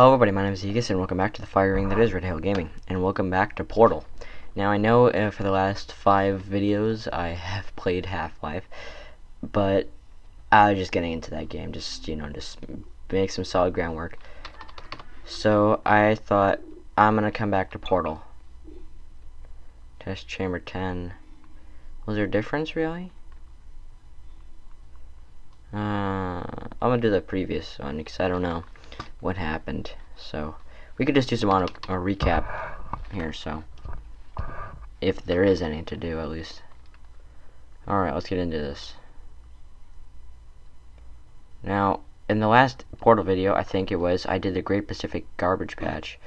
Hello everybody, my name is Aegis, and welcome back to the fire ring that is Red Hill Gaming, and welcome back to Portal. Now I know uh, for the last five videos I have played Half-Life, but I was just getting into that game, just, you know, just make some solid groundwork. So I thought, I'm gonna come back to Portal. Test chamber 10. Was there a difference, really? Uh, I'm gonna do the previous one, because I don't know what happened. So we could just do some on a, recap here. So if there is any to do, at least. All right, let's get into this. Now, in the last Portal video, I think it was, I did the Great Pacific Garbage Patch.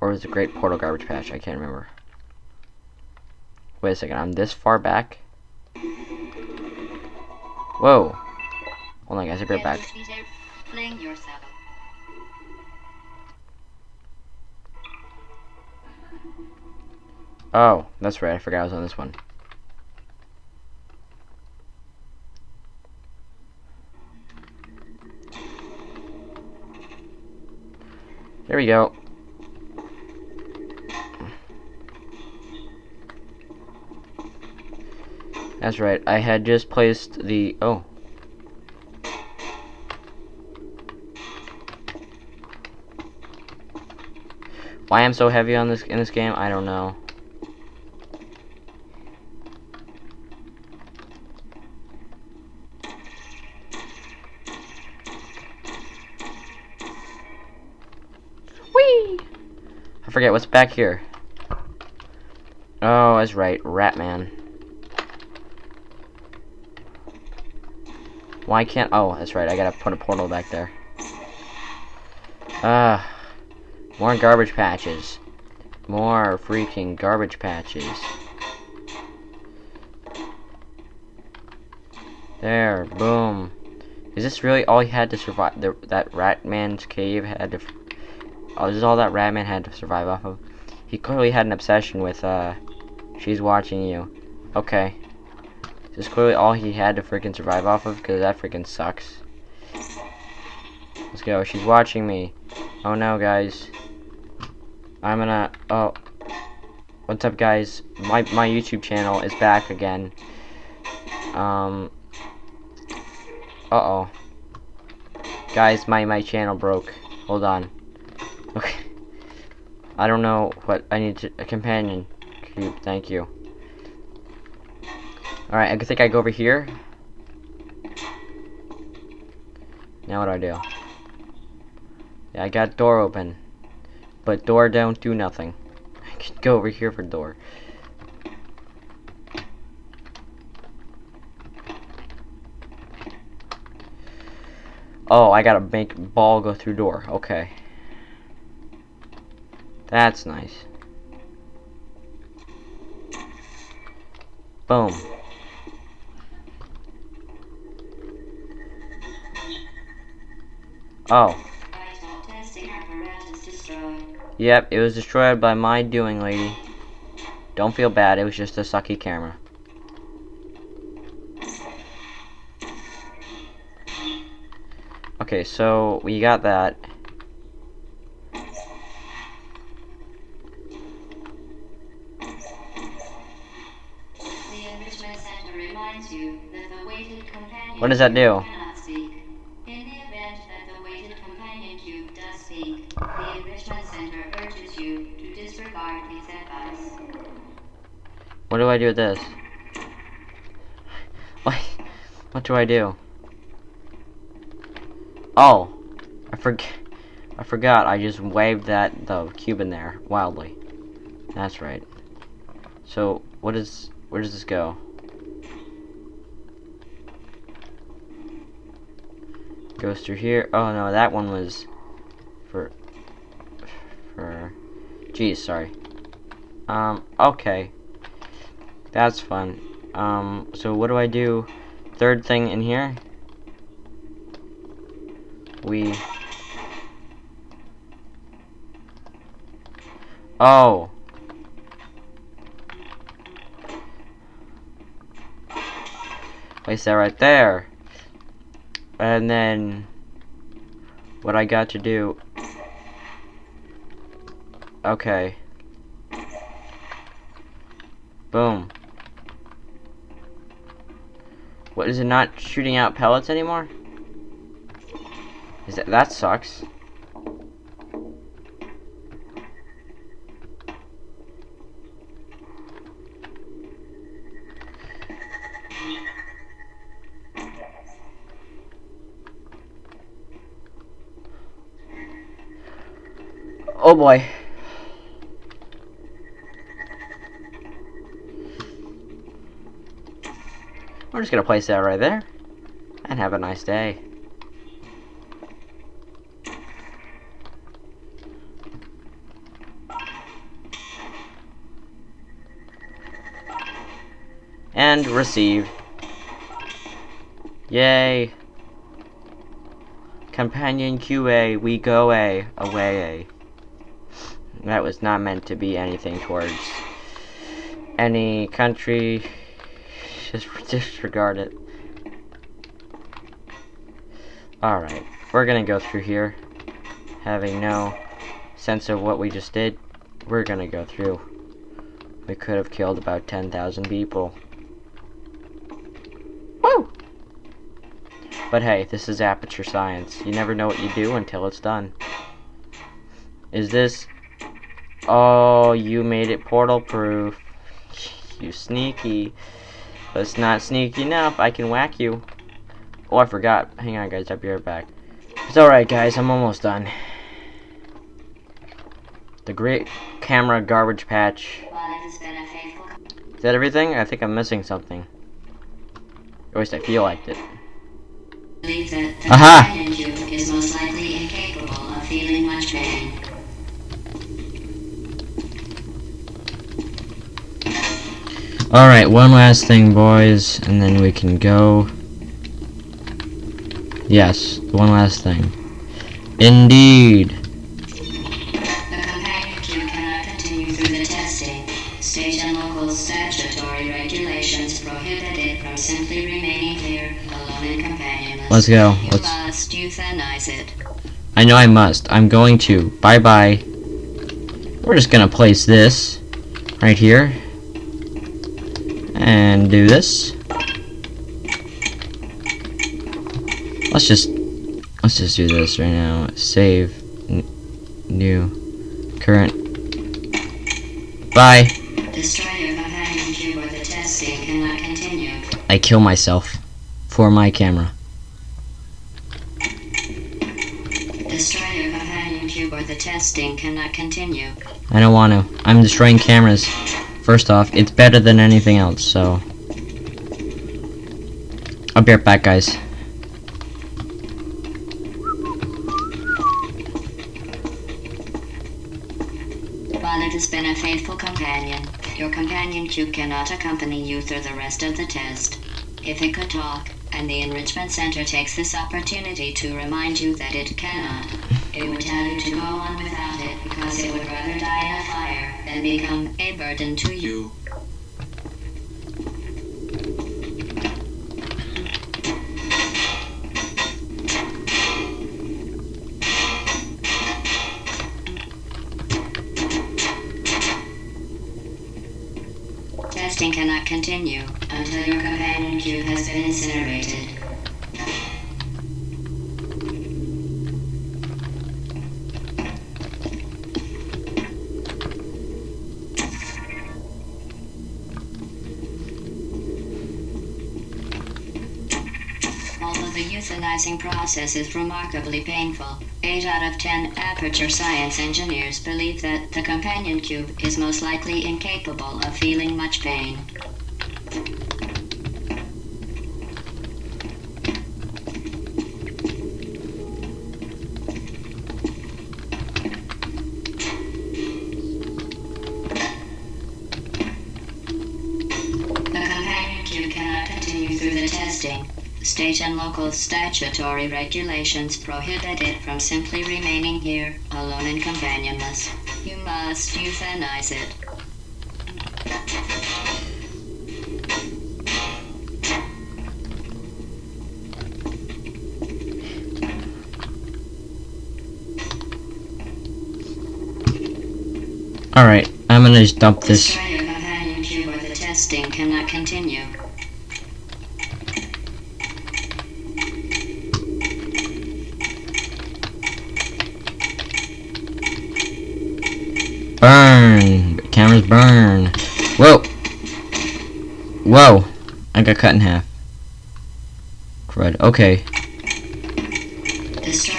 Or was it Great Portal Garbage Patch? I can't remember. Wait a second, I'm this far back? Whoa. Hold on guys, I'll be right back. Oh, that's right. I forgot I was on this one. There we go. That's right. I had just placed the... Oh. Why I'm so heavy on this in this game, I don't know. Forget what's back here. Oh, that's right, Ratman. Why can't... Oh, that's right, I gotta put a portal back there. Ah, uh, more garbage patches. More freaking garbage patches. There, boom. Is this really all he had to survive? The, that Ratman's cave had to Oh, this is all that Ratman had to survive off of. He clearly had an obsession with, uh, she's watching you. Okay. This is clearly all he had to freaking survive off of, because that freaking sucks. Let's go. She's watching me. Oh no, guys. I'm gonna, oh. What's up, guys? My, my YouTube channel is back again. Um. Uh-oh. Guys, my, my channel broke. Hold on. Okay. I don't know what I need to a companion cube. Thank you. All right, I think I go over here. Now what do I do? Yeah, I got door open, but door don't do nothing. I can go over here for door. Oh, I gotta make ball go through door. Okay. That's nice. Boom. Oh. Yep, it was destroyed by my doing, lady. Don't feel bad, it was just a sucky camera. Okay, so we got that. What does that do? What do I do with this? What? What do I do? Oh, I forget. I forgot. I just waved that the cube in there wildly. That's right. So, what is? Where does this go? Goes through here. Oh no, that one was for for. Geez, sorry. Um. Okay. That's fun. Um. So what do I do? Third thing in here. We. Oh. Place that right there. And then what I got to do Okay. Boom. What, is it not shooting out pellets anymore? Is that, that sucks. Oh boy. We're just gonna place that right there. And have a nice day. And receive. Yay. Companion QA, we go A, away A. That was not meant to be anything towards any country. Just disregard it. Alright, we're gonna go through here. Having no sense of what we just did, we're gonna go through. We could have killed about 10,000 people. Woo! But hey, this is Aperture Science. You never know what you do until it's done. Is this... Oh, you made it portal proof. You sneaky. But it's not sneaky enough. I can whack you. Oh, I forgot. Hang on, guys. I'll be right back. It's alright, guys. I'm almost done. The great camera garbage patch. Is that everything? I think I'm missing something. At least I feel like it. Aha! is most likely incapable of feeling much pain. Alright, one last thing, boys, and then we can go. Yes, one last thing. Indeed. Let's go. Let's. must euthanize it. I know I must. I'm going to. Bye bye. We're just gonna place this right here. And do this. Let's just let's just do this right now. Save new current. Bye. I kill myself for my camera. Destroy your companion cube or the testing cannot continue. I don't want to. I'm destroying cameras. First off, it's better than anything else, so. I'll be right back, guys. While it has been a faithful companion, your companion cube cannot accompany you through the rest of the test. If it could talk, and the Enrichment Center takes this opportunity to remind you that it cannot, it would tell you to go on without it because it would rather die in a fire become a burden to you. Testing cannot continue until your companion cube has been incinerated. Although the euthanizing process is remarkably painful, 8 out of 10 Aperture Science engineers believe that the companion cube is most likely incapable of feeling much pain. Local statutory regulations prohibit it from simply remaining here, alone and companionless. You must euthanize it. Alright, I'm gonna just dump this. Destroy your companion cube or the testing cannot continue. Burn! Cameras burn! Whoa! Whoa! Cut in half. Crud. Okay.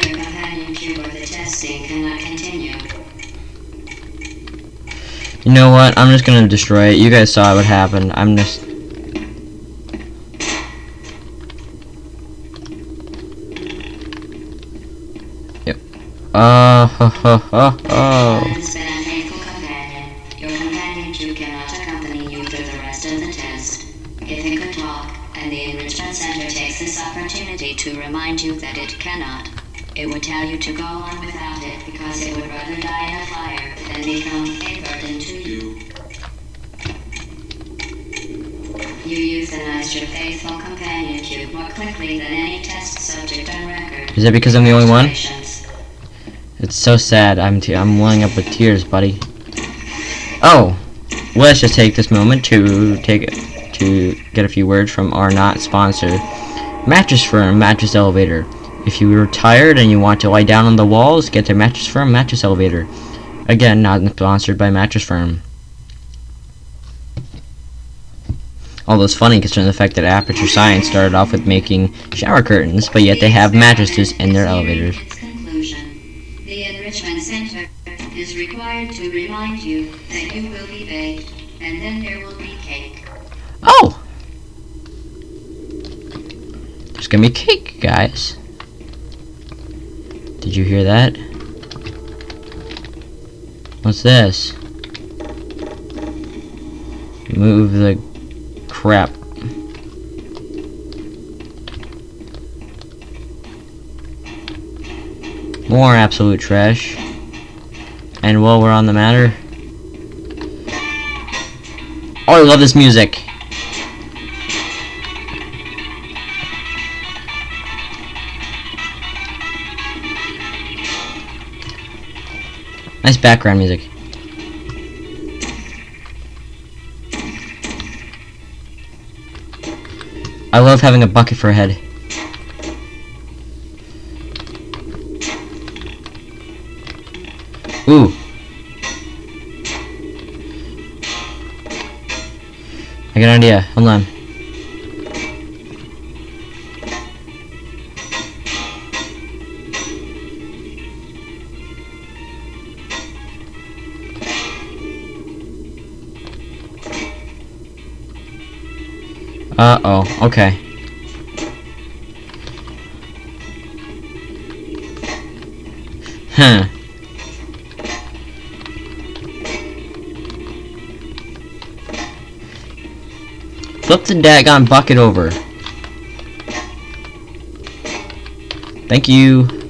Companion cube or the testing cannot continue. You know what? I'm just gonna destroy it. You guys saw what happened. I'm just. Yep. Uh, ho, ho, ho, Planet you that it cannot, it would tell you to go on without it because it would rather die in a fire than become a burden to you. You euthanized your faithful companion cube more quickly than any test subject on record. Is that because I'm the only one? It's so sad. I'm te- I'm welling up with tears, buddy. Oh, let's just take this moment to take to get a few words from our not sponsor, Mattress Firm Mattress Elevator. If you are tired and you want to lie down on the walls, get the Mattress Firm Mattress Elevator. Again, not sponsored by Mattress Firm. Although it's funny considering the fact that Aperture Science started off with making shower curtains, but yet they have mattresses in their elevators. Conclusion. The Enrichment Center is required to remind you that you will be baked, and then there will be cake. Oh! There's gonna be cake, guys. Did you hear that? What's this? Move the crap. More absolute trash. And while we're on the matter. Oh, I love this music. Nice background music. I love having a bucket for a head. Ooh. I got an idea. Hold on. Oh. Okay. Huh. Flip the daggone bucket over. Thank you.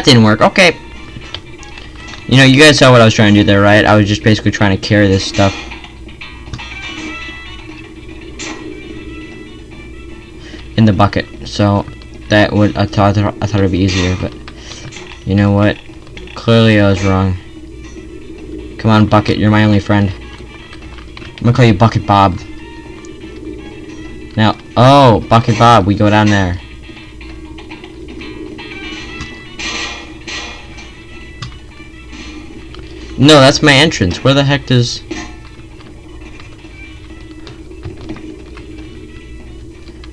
That didn't work. Okay. You know, you guys saw what I was trying to do there, right? I was just basically trying to carry this stuff. in the bucket. So that would I thought I thought it'd be easier, but you know what? Clearly I was wrong. Come on, bucket. You're my only friend. I'm gonna call you Bucket Bob. Now, oh, Bucket Bob, we go down there. No, that's my entrance. Where the heck does...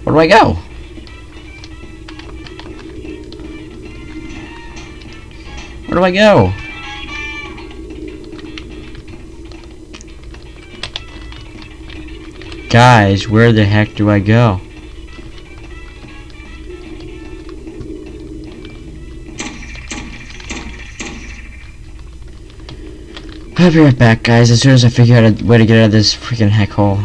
Where do I go? Where do I go? Guys, where the heck do I go? I'll be right back, guys, as soon as I figure out a way to get out of this freaking heck hole.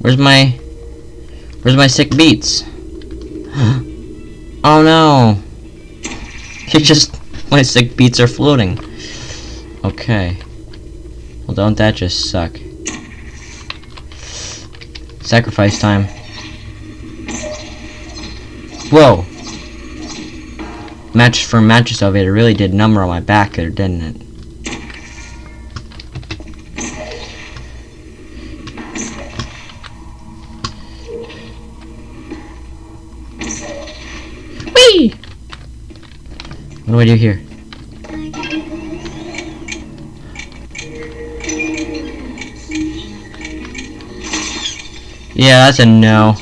Where's my... Where's my sick beats? oh no! It just... My sick beats are floating. Okay. Well, don't that just suck? Sacrifice time. Whoa! Mattress Firm mattress elevator really did number on my back there, didn't it? What do I do here? Yeah, that's a no.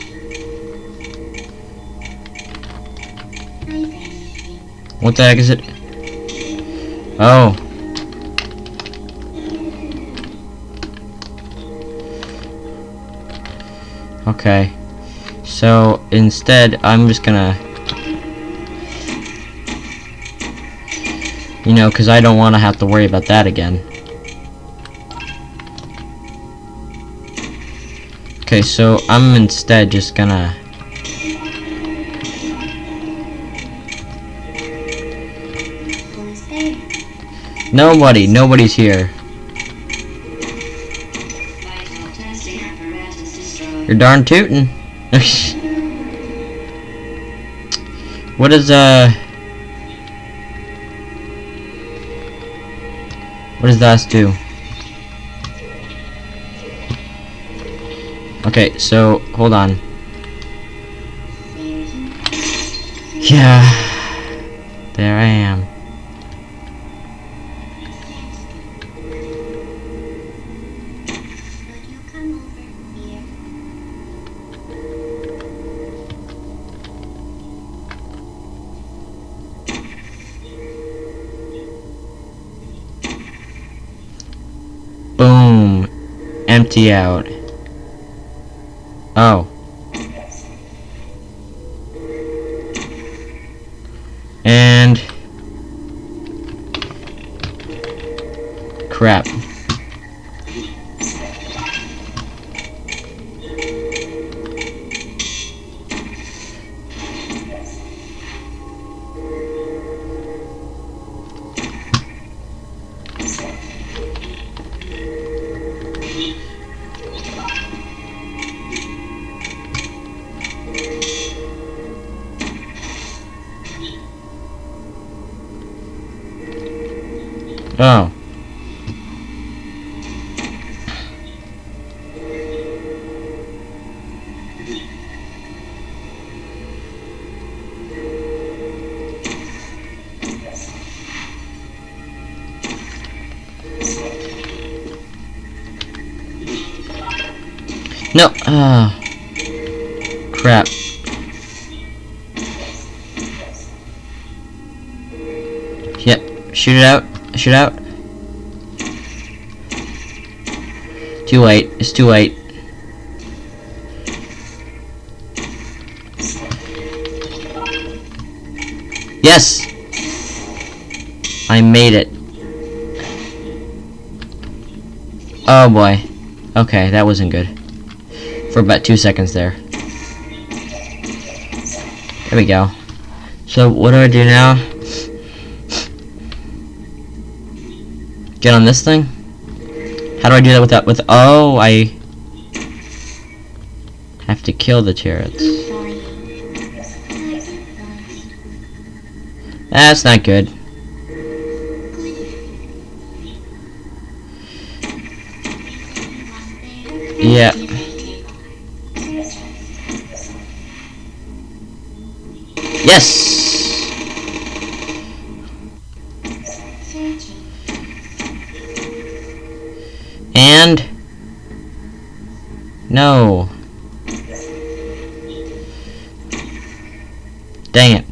What the heck is it? Oh. Okay. So, instead, I'm just gonna... You know, because I don't want to have to worry about that again. Okay, so I'm instead just gonna... Nobody, nobody's here. You're darn tootin'. what is, uh... What does that do? Okay, so, hold on. Yeah. There I am. Out. Oh. No. Ah. crap. Yep. Shoot it out. Shoot out. Too late. It's too late. Yes! I made it. Oh boy. Okay, that wasn't good. For about two seconds there. There we go. So, what do I do now? Get on this thing? How do I do that without with oh I have to kill the turrets. That's not good. Yeah. Yes! No. Dang it.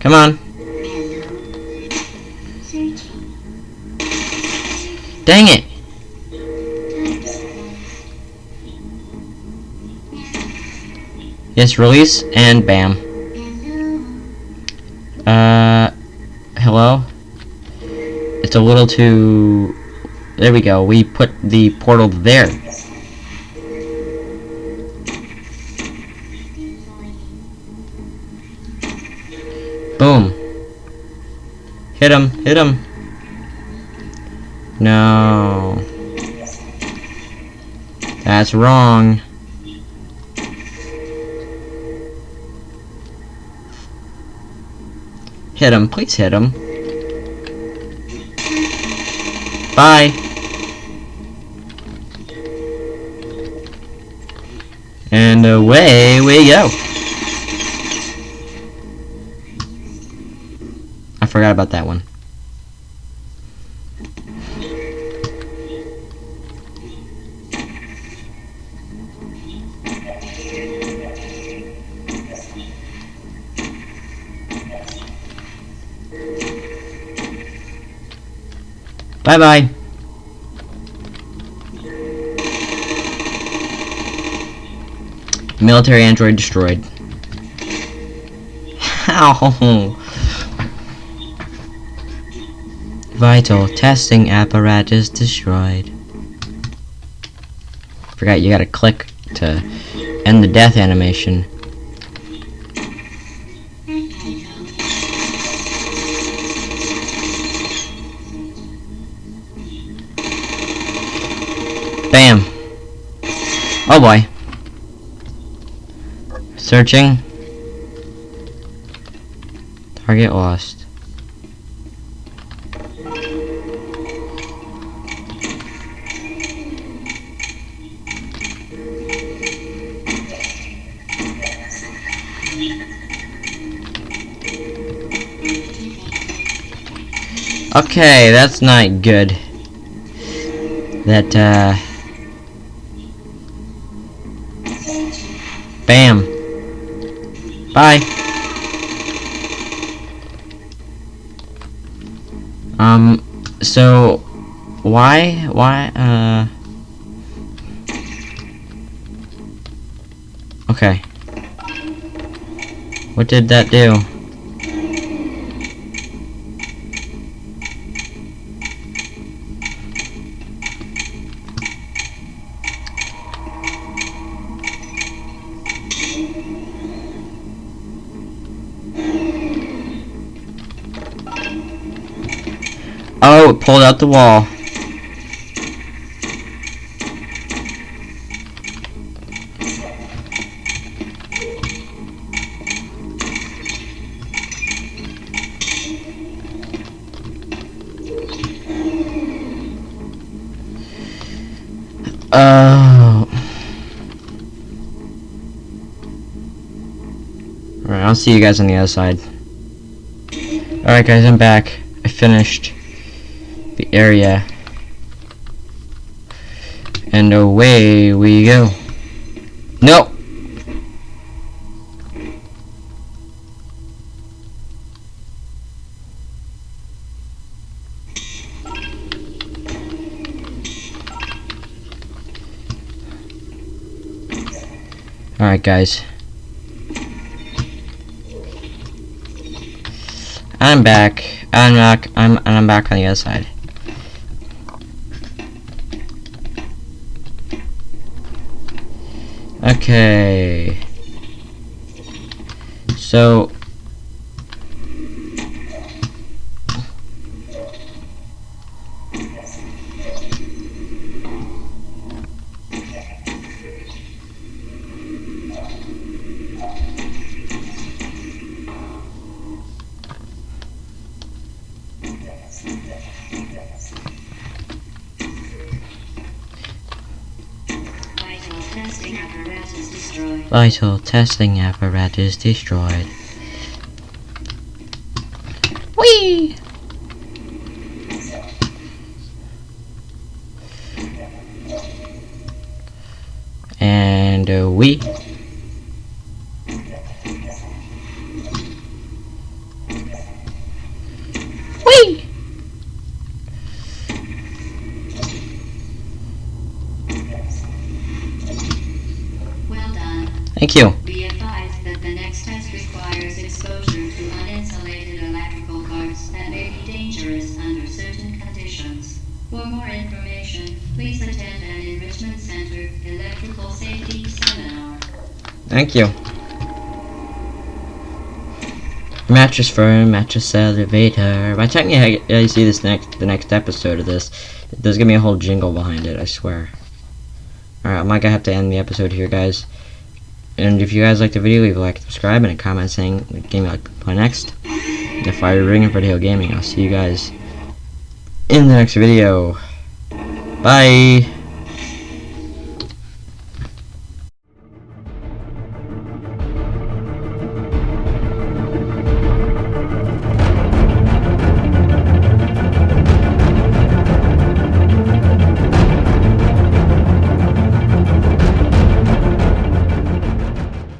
Come on. Dang it! Yes, release, and bam. It's a little too... There we go, we put the portal there. Boom. Hit him, hit him. No. That's wrong. Hit him, please hit him. Bye. And away we go. I forgot about that one. Bye bye. Military android destroyed. How? Vital testing apparatus destroyed. Forgot you gotta click to end the death animation. Oh boy. Searching. Target lost. Okay, that's not good. That, uh... Bam. Bye. Um, so, why, why, uh... Okay. What did that do? It pulled out the wall. Oh. Alright, I'll see you guys on the other side. Alright guys, I'm back. I finished area. And away we go. No! Alright guys. I'm back. I'm back. I'm and I'm back on the other side. Okay. So Vital testing apparatus destroyed. Electrical safety seminar. Thank you. Mattress firm, mattress elevator. By the time you, see this next, the next episode of this, there's gonna be a whole jingle behind it. I swear. All right, I might have to end the episode here, guys. And if you guys like the video, leave a like, subscribe, and a comment saying what game you like to play next. And if I ring for Hill Gaming, I'll see you guys in the next video. Bye.